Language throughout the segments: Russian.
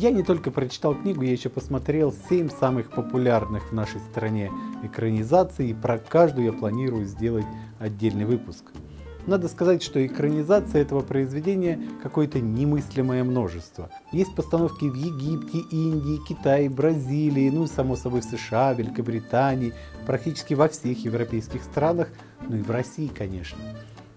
Я не только прочитал книгу, я еще посмотрел 7 самых популярных в нашей стране экранизаций, и про каждую я планирую сделать отдельный выпуск. Надо сказать, что экранизация этого произведения какое-то немыслимое множество. Есть постановки в Египте, Индии, Китае, Бразилии, ну и само собой в США, Великобритании, практически во всех европейских странах, ну и в России, конечно.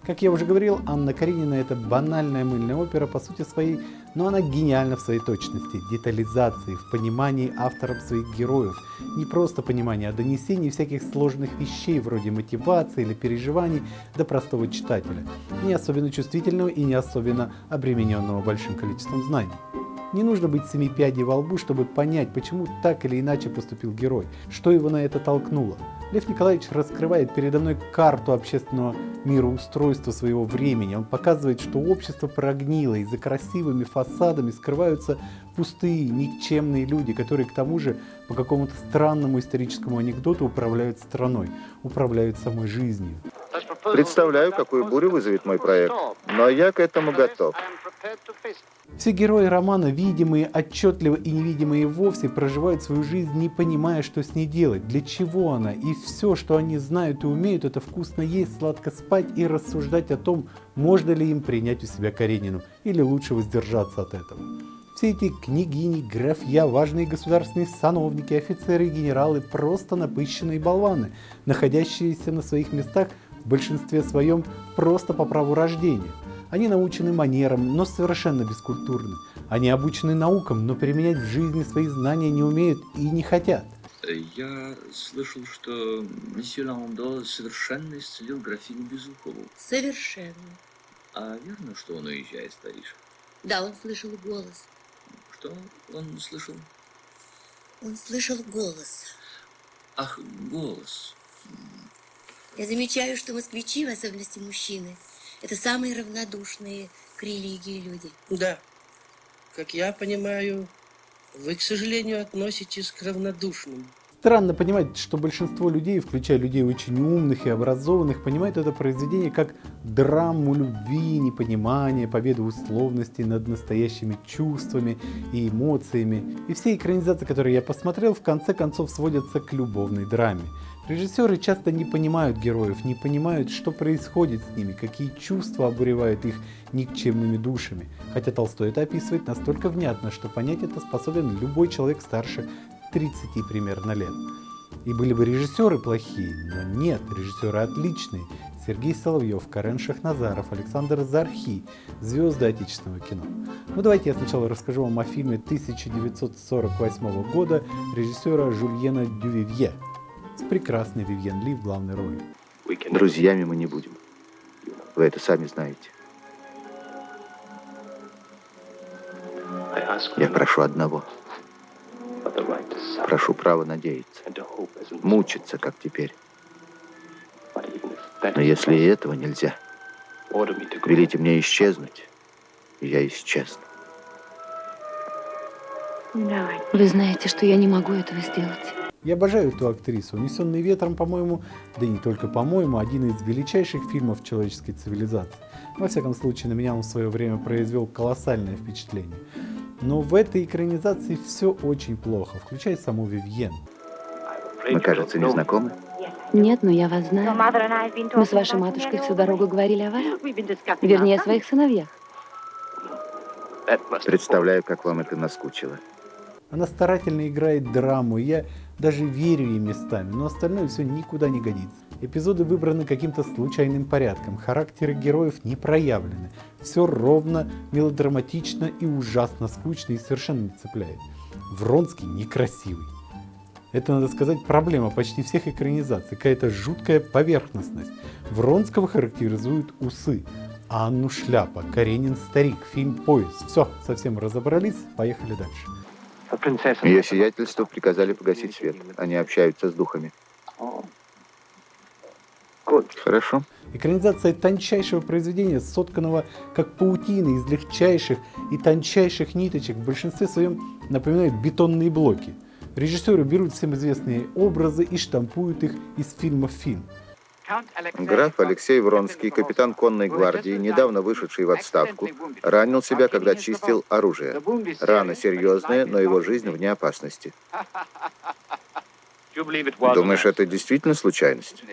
Как я уже говорил, Анна Каренина это банальная мыльная опера по сути своей, но она гениальна в своей точности, детализации, в понимании автором своих героев. Не просто понимание, а донесение всяких сложных вещей, вроде мотивации или переживаний до простого читателя, не особенно чувствительного и не особенно обремененного большим количеством знаний. Не нужно быть семи пядей во лбу, чтобы понять, почему так или иначе поступил герой, что его на это толкнуло. Лев Николаевич раскрывает передо мной карту общественного мироустройства своего времени. Он показывает, что общество прогнило, и за красивыми фасадами скрываются пустые, никчемные люди, которые к тому же по какому-то странному историческому анекдоту управляют страной, управляют самой жизнью. Представляю, какую бурю вызовет мой проект, но я к этому готов. Все герои романа, видимые отчетливо и невидимые вовсе, проживают свою жизнь, не понимая, что с ней делать, для чего она. И все, что они знают и умеют, это вкусно есть, сладко спать и рассуждать о том, можно ли им принять у себя Каренину, или лучше воздержаться от этого. Все эти княгини, графья, важные государственные сановники, офицеры и генералы просто напыщенные болваны, находящиеся на своих местах в большинстве своем просто по праву рождения. Они научены манерам, но совершенно бескультурны. Они обучены наукам, но применять в жизни свои знания не умеют и не хотят. Я слышал, что месье Ландо совершенно исцелил графиню Безухову. Совершенно. А верно, что он уезжает в Париж? Да, он слышал голос. Что он слышал? Он слышал голос. Ах, голос. Я замечаю, что москвичи, в особенности мужчины, это самые равнодушные к религии люди. Да. Как я понимаю, вы, к сожалению, относитесь к равнодушным. Странно понимать, что большинство людей, включая людей очень умных и образованных, понимают это произведение как драму любви, непонимания, победы условностей над настоящими чувствами и эмоциями. И все экранизации, которые я посмотрел, в конце концов сводятся к любовной драме. Режиссеры часто не понимают героев, не понимают, что происходит с ними, какие чувства обуревают их никчемными душами. Хотя Толстой это описывает настолько внятно, что понять это способен любой человек старше 30 примерно лет. И были бы режиссеры плохие, но нет, режиссеры отличные. Сергей Соловьев, Карен Шахназаров, Александр Зархи, звезды отечественного кино. Ну давайте я сначала расскажу вам о фильме 1948 года режиссера Жульена Дювивье с прекрасной Вивьен Ли в главной роли. Друзьями мы не будем. Вы это сами знаете. Я прошу одного. Прошу право надеяться. Мучиться, как теперь. Но если и этого нельзя, велите мне исчезнуть, и я исчезну. Вы знаете, что я не могу этого сделать. Я обожаю эту актрису. «Унесенный ветром», по-моему, да и не только по-моему, один из величайших фильмов человеческой цивилизации. Во всяком случае, на меня он в свое время произвел колоссальное впечатление. Но в этой экранизации все очень плохо, включая саму Вивьен. Мы, кажется, не знакомы. Нет, но я вас знаю. Мы с вашей матушкой всю дорогу говорили о вас. Вернее, о своих сыновьях. Представляю, как вам это наскучило. Она старательно играет драму, и я даже верю ей местами, но остальное все никуда не годится. Эпизоды выбраны каким-то случайным порядком, характеры героев не проявлены. Все ровно, мелодраматично и ужасно скучно и совершенно не цепляет. Вронский некрасивый. Это, надо сказать, проблема почти всех экранизаций, какая-то жуткая поверхностность. Вронского характеризуют усы, а Анну шляпа, Каренин старик, фильм поезд. Все, совсем разобрались, поехали дальше. Ее сиятельство приказали погасить свет. Они общаются с духами. Хорошо. Экранизация тончайшего произведения, сотканного как паутина из легчайших и тончайших ниточек, в большинстве своем напоминает бетонные блоки. Режиссеры берут всем известные образы и штампуют их из фильма в фильм. Граф Алексей Вронский, капитан конной гвардии, недавно вышедший в отставку, ранил себя, когда чистил оружие. Рана серьезная, но его жизнь вне опасности. Думаешь, это действительно случайность?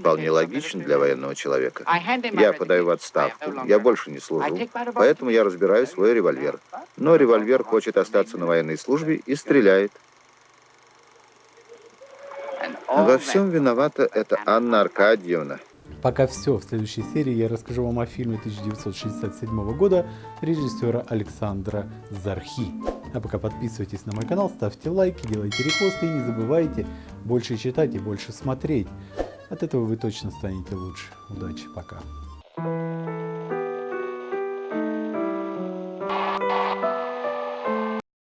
Вполне логично для военного человека. Я подаю в отставку, я больше не служу, поэтому я разбираю свой револьвер. Но револьвер хочет остаться на военной службе и стреляет. Во всем виновата эта Анна Аркадьевна. Пока все. В следующей серии я расскажу вам о фильме 1967 года режиссера Александра Зархи. А пока подписывайтесь на мой канал, ставьте лайки, делайте репосты и не забывайте больше читать и больше смотреть. От этого вы точно станете лучше. Удачи, пока.